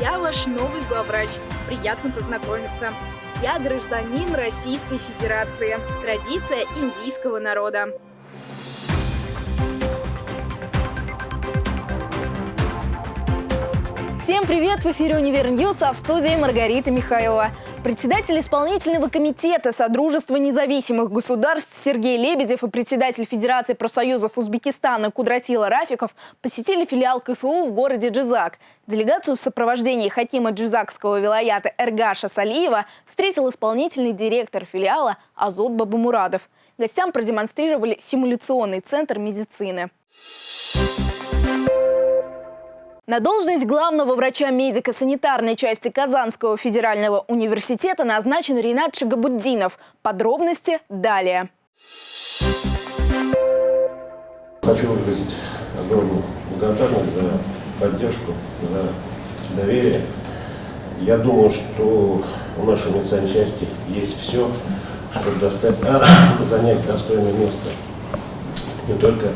Я ваш новый главврач. Приятно познакомиться. Я гражданин Российской Федерации. Традиция индийского народа. Всем привет! В эфире «Универ News», а в студии Маргарита Михайлова. Председатель исполнительного комитета Содружества независимых государств Сергей Лебедев и председатель Федерации профсоюзов Узбекистана Кудратила Рафиков посетили филиал КФУ в городе Джизак. Делегацию в сопровождении Хакима Джизакского вилаята Эргаша Салиева встретил исполнительный директор филиала Азот Бабамурадов. Гостям продемонстрировали симуляционный центр медицины. На должность главного врача медико-санитарной части Казанского федерального университета назначен Ринат Шагабуддинов. Подробности далее. Хочу выразить огромную благодарность за поддержку, за доверие. Я думаю, что у нашей медицинской части есть все, чтобы достать, занять достойное место не только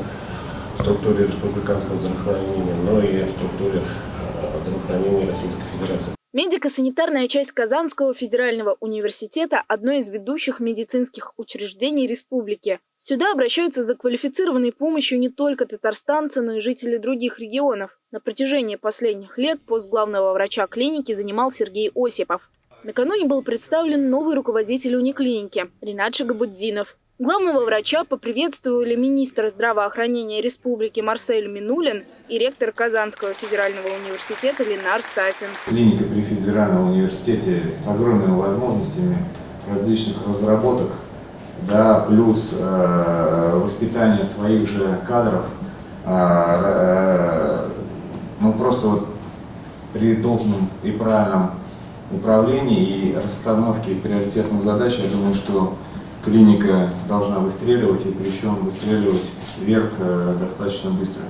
структуре республиканского здравоохранения, но и в структуре э, здравоохранения Российской Федерации. Медико-санитарная часть Казанского федерального университета – одно из ведущих медицинских учреждений республики. Сюда обращаются за квалифицированной помощью не только татарстанцы, но и жители других регионов. На протяжении последних лет пост главного врача клиники занимал Сергей Осипов. Накануне был представлен новый руководитель униклиники – Ринат Шагабуддинов. Главного врача поприветствовали министр здравоохранения республики Марсель Минулин и ректор Казанского федерального университета Ленар Сафин. Клиника при федеральном университете с огромными возможностями различных разработок, да, плюс э, воспитание своих же кадров, э, э, ну просто вот при должном и правильном управлении и расстановке приоритетных задач, я думаю, что клиника должна выстреливать, и причем выстреливать вверх э, достаточно быстро.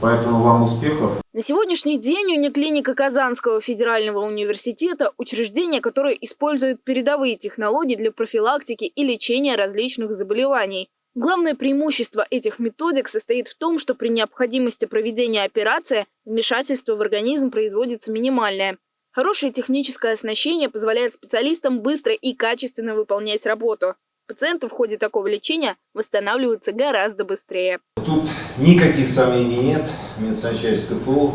Поэтому вам успехов. На сегодняшний день униклиника Казанского федерального университета – учреждение, которое использует передовые технологии для профилактики и лечения различных заболеваний. Главное преимущество этих методик состоит в том, что при необходимости проведения операции вмешательство в организм производится минимальное. Хорошее техническое оснащение позволяет специалистам быстро и качественно выполнять работу. Пациенты в ходе такого лечения восстанавливаются гораздо быстрее. Тут никаких сомнений нет. Медицинская часть КФУ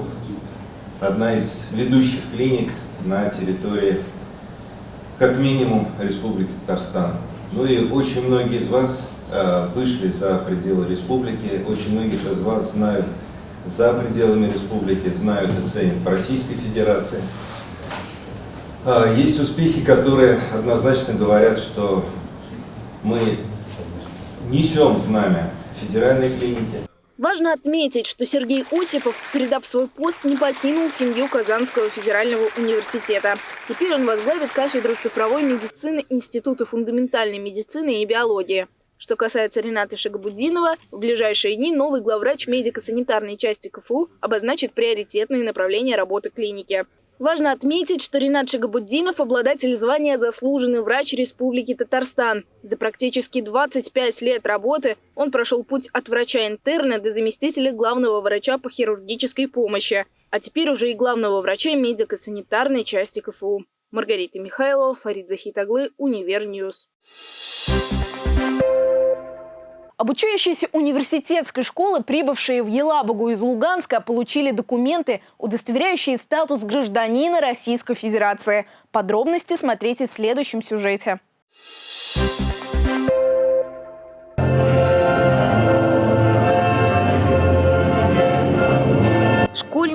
– одна из ведущих клиник на территории, как минимум, Республики Татарстан. Ну и очень многие из вас э, вышли за пределы республики, очень многие из вас знают за пределами республики, знают и ценят в Российской Федерации. Э, есть успехи, которые однозначно говорят, что мы несем знамя федеральной клиники. Важно отметить, что Сергей Осипов, передав свой пост, не покинул семью Казанского федерального университета. Теперь он возглавит кафедру цифровой медицины Института фундаментальной медицины и биологии. Что касается Рената Шагабуддинова, в ближайшие дни новый главврач медико-санитарной части КФУ обозначит приоритетные направления работы клиники. Важно отметить, что Ринат Шагабуддинов – обладатель звания «Заслуженный врач Республики Татарстан». За практически 25 лет работы он прошел путь от врача-интерна до заместителя главного врача по хирургической помощи, а теперь уже и главного врача медико-санитарной части КФУ. Маргарита Михайлова, Фарид Захитаглы, Univer News. Обучающиеся университетской школы, прибывшие в Елабугу из Луганска, получили документы, удостоверяющие статус гражданина Российской Федерации. Подробности смотрите в следующем сюжете.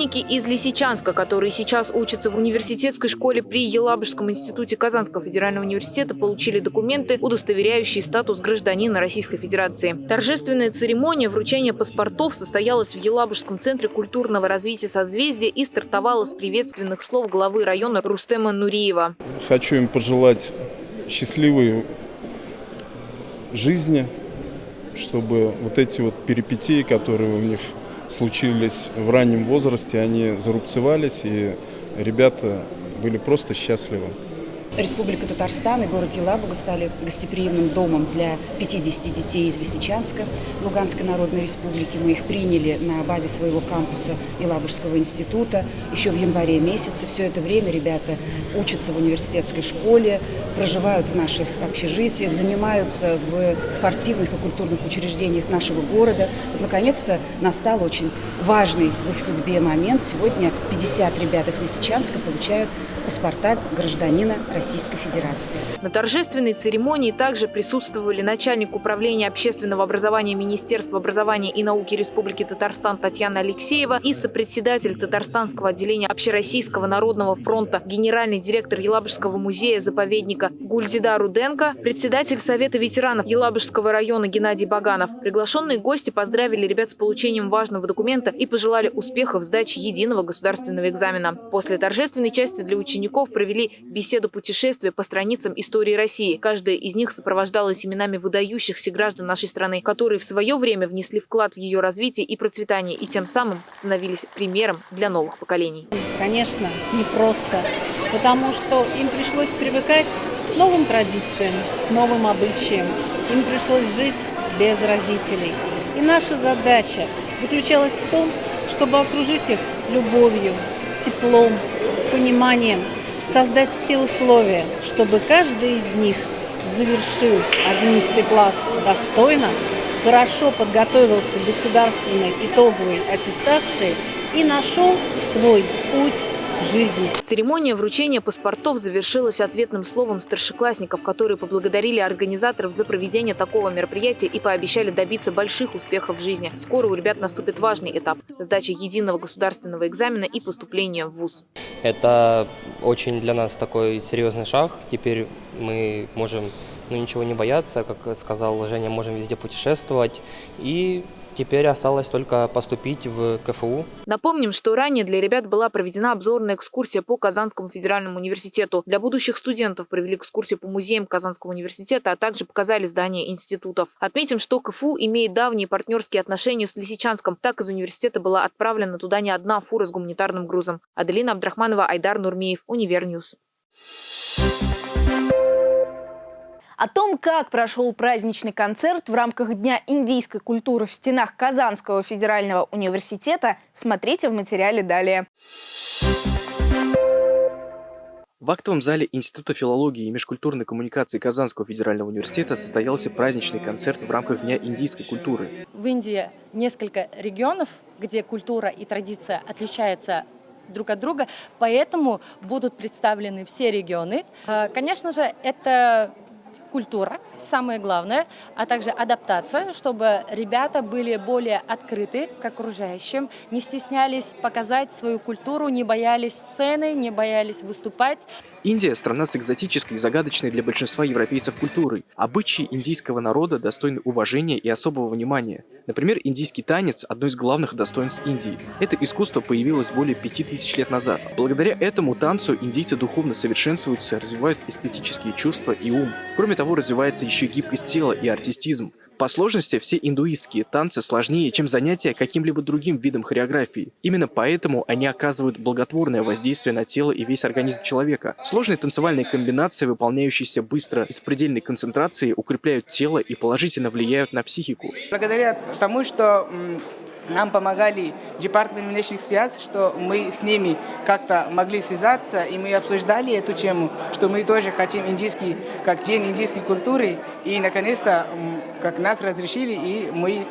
Школьники из Лисичанска, которые сейчас учатся в университетской школе при Елабужском институте Казанского федерального университета, получили документы, удостоверяющие статус гражданина Российской Федерации. Торжественная церемония вручения паспортов состоялась в Елабужском центре культурного развития созвездия и стартовала с приветственных слов главы района Рустема Нуриева. Хочу им пожелать счастливой жизни, чтобы вот эти вот перипетии, которые у них случились в раннем возрасте, они зарубцевались, и ребята были просто счастливы. Республика Татарстан и город Елабуга стали гостеприимным домом для 50 детей из Лисичанска, Луганской Народной Республики. Мы их приняли на базе своего кампуса Елабужского института еще в январе месяце. Все это время ребята учатся в университетской школе, проживают в наших общежитиях, занимаются в спортивных и культурных учреждениях нашего города. Наконец-то настал очень важный в их судьбе момент. Сегодня 50 ребят из Лисичанска получают паспорта гражданина Российской Федерации. На торжественной церемонии также присутствовали начальник управления общественного образования Министерства образования и науки Республики Татарстан Татьяна Алексеева и сопредседатель Татарстанского отделения Общероссийского народного фронта, генеральный директор Елабужского музея-заповедника Гульзида Руденко, председатель Совета ветеранов Елабужского района Геннадий Баганов. Приглашенные гости поздравили ребят с получением важного документа и пожелали успехов в сдаче единого государственного экзамена. После торжественной части для учеников провели беседу путешествия по страницам истории России. Каждая из них сопровождалась именами выдающихся граждан нашей страны, которые в свое время внесли вклад в ее развитие и процветание, и тем самым становились примером для новых поколений. Конечно, непросто, потому что им пришлось привыкать к новым традициям, к новым обычаям. Им пришлось жить без родителей. И наша задача заключалась в том, чтобы окружить их любовью, теплом, пониманием, создать все условия, чтобы каждый из них завершил 11 класс достойно, хорошо подготовился к государственной итоговой аттестации и нашел свой путь жизни. Церемония вручения паспортов завершилась ответным словом старшеклассников, которые поблагодарили организаторов за проведение такого мероприятия и пообещали добиться больших успехов в жизни. Скоро у ребят наступит важный этап – сдача единого государственного экзамена и поступление в ВУЗ. Это очень для нас такой серьезный шаг. Теперь мы можем ну, ничего не бояться, как сказал Женя, можем везде путешествовать и Теперь осталось только поступить в КФУ. Напомним, что ранее для ребят была проведена обзорная экскурсия по Казанскому федеральному университету. Для будущих студентов провели экскурсию по музеям Казанского университета, а также показали здания институтов. Отметим, что КФУ имеет давние партнерские отношения с Лисичанском. Так из университета была отправлена туда не одна фура с гуманитарным грузом. Аделина Абдрахманова, Айдар Нурмиев, Univer News. О том, как прошел праздничный концерт в рамках Дня индийской культуры в стенах Казанского федерального университета, смотрите в материале далее. В актовом зале Института филологии и межкультурной коммуникации Казанского федерального университета состоялся праздничный концерт в рамках Дня индийской культуры. В Индии несколько регионов, где культура и традиция отличаются друг от друга, поэтому будут представлены все регионы. Э, конечно же, это культура, самое главное, а также адаптация, чтобы ребята были более открыты к окружающим, не стеснялись показать свою культуру, не боялись сцены, не боялись выступать. Индия – страна с экзотической и загадочной для большинства европейцев культурой. Обычаи индийского народа достойны уважения и особого внимания. Например, индийский танец – одно из главных достоинств Индии. Это искусство появилось более пяти тысяч лет назад. Благодаря этому танцу индийцы духовно совершенствуются, развивают эстетические чувства и ум. Кроме того, развивается еще гибкость тела и артистизм. По сложности все индуистские танцы сложнее, чем занятия каким-либо другим видом хореографии. Именно поэтому они оказывают благотворное воздействие на тело и весь организм человека. Сложные танцевальные комбинации, выполняющиеся быстро и с предельной концентрацией, укрепляют тело и положительно влияют на психику. Благодаря тому, что нам помогали департамент внешних связей, что мы с ними как-то могли связаться, и мы обсуждали эту тему, что мы тоже хотим индийский, как день индийской культуры, и наконец-то как нас разрешили, и мы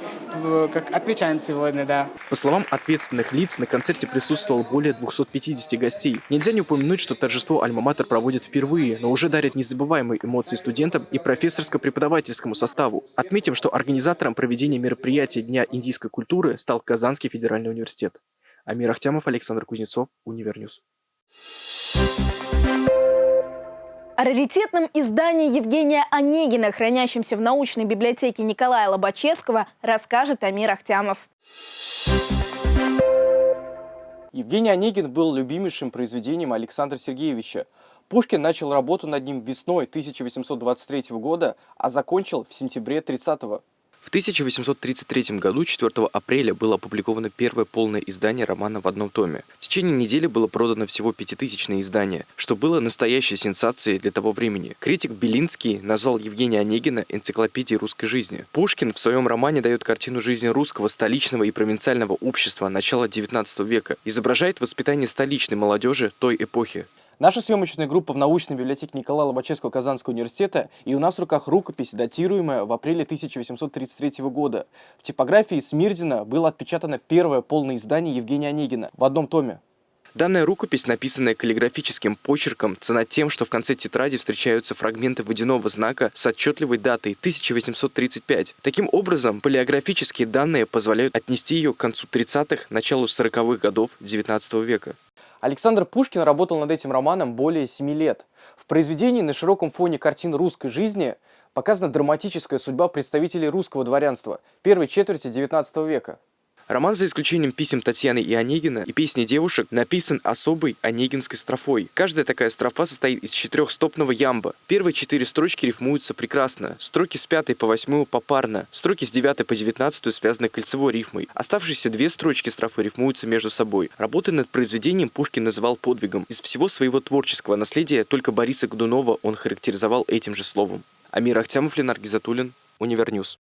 как отмечаем сегодня, да. По словам ответственных лиц, на концерте присутствовало более 250 гостей. Нельзя не упомянуть, что торжество Альма-Матер проводит впервые, но уже дарит незабываемые эмоции студентам и профессорско-преподавательскому составу. Отметим, что организатором проведения мероприятия Дня индийской культуры стал Казанский федеральный университет. Амир Ахтямов, Александр Кузнецов, Univer News. О раритетном издании Евгения Онегина, хранящемся в научной библиотеке Николая Лобачевского, расскажет Амир Ахтямов. Евгений Онегин был любимейшим произведением Александра Сергеевича. Пушкин начал работу над ним весной 1823 года, а закончил в сентябре 30 -го. В 1833 году 4 апреля было опубликовано первое полное издание романа в одном томе. В течение недели было продано всего пятитысячное издание, что было настоящей сенсацией для того времени. Критик Белинский назвал Евгения Онегина энциклопедией русской жизни. Пушкин в своем романе дает картину жизни русского столичного и провинциального общества начала XIX века, изображает воспитание столичной молодежи той эпохи. Наша съемочная группа в научной библиотеке Николая Лобачевского Казанского университета, и у нас в руках рукопись, датируемая в апреле 1833 года. В типографии Смирдина было отпечатано первое полное издание Евгения Онегина в одном томе. Данная рукопись, написанная каллиграфическим почерком, цена тем, что в конце тетради встречаются фрагменты водяного знака с отчетливой датой 1835. Таким образом, палеографические данные позволяют отнести ее к концу 30-х, началу 40-х годов XIX века. Александр Пушкин работал над этим романом более семи лет. В произведении на широком фоне картин русской жизни показана драматическая судьба представителей русского дворянства первой четверти XIX века. Роман, за исключением писем Татьяны и Онегина и песни девушек, написан особой онегинской строфой. Каждая такая строфа состоит из четырехстопного ямба. Первые четыре строчки рифмуются прекрасно. Строки с пятой по восьмую попарно. Строки с девятой по девятнадцатую связаны кольцевой рифмой. Оставшиеся две строчки строфы рифмуются между собой. Работы над произведением Пушкин называл подвигом. Из всего своего творческого наследия только Бориса Годунова он характеризовал этим же словом. Амир Ахтямов, Ленар Гизатуллин, Univer News.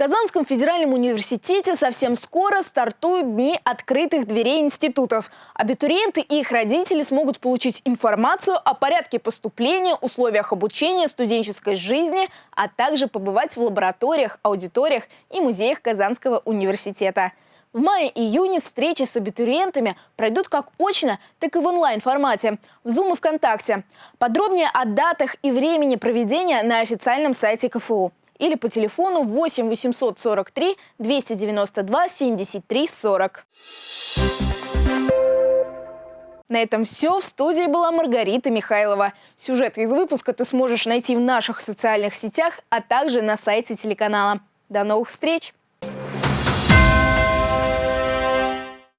Казанском федеральном университете совсем скоро стартуют дни открытых дверей институтов. Абитуриенты и их родители смогут получить информацию о порядке поступления, условиях обучения, студенческой жизни, а также побывать в лабораториях, аудиториях и музеях Казанского университета. В мае-июне встречи с абитуриентами пройдут как очно, так и в онлайн-формате, в Zoom и ВКонтакте. Подробнее о датах и времени проведения на официальном сайте КФУ или по телефону 8 843 292 73 40. На этом все. В студии была Маргарита Михайлова. Сюжет из выпуска ты сможешь найти в наших социальных сетях, а также на сайте телеканала. До новых встреч!